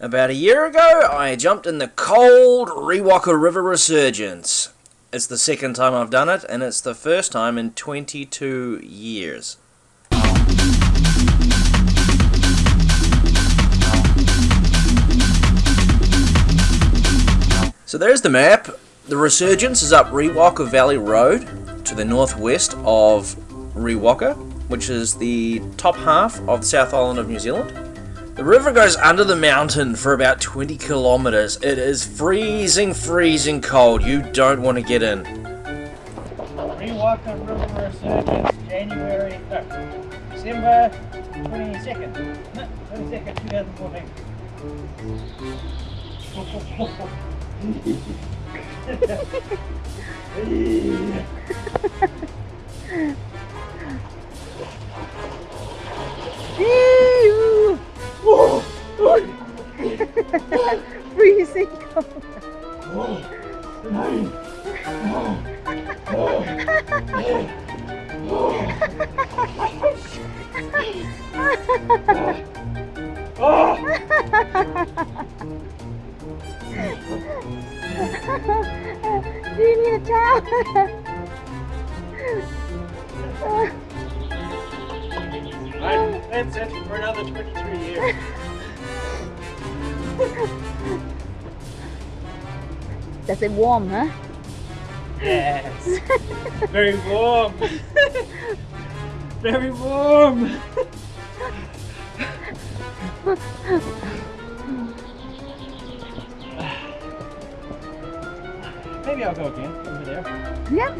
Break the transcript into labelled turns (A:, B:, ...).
A: About a year ago, I jumped in the cold Riwaka River Resurgence. It's the second time I've done it, and it's the first time in 22 years. So there's the map. The Resurgence is up Riwaka Valley Road to the northwest of Riwaka, which is the top half of the South Island of New Zealand. The river goes under the mountain for about 20 kilometers. It is freezing, freezing cold. You don't want to get in.
B: Riwaka River Resurgence, January, no, December 22nd, no, 22nd, 2014.
C: Freezing cold. Do you need a towel?
B: Right, that's it for another 23 years.
C: Does it warm, huh?
B: Yes. Very warm. Very warm. Maybe I'll go again over there.
C: Yeah.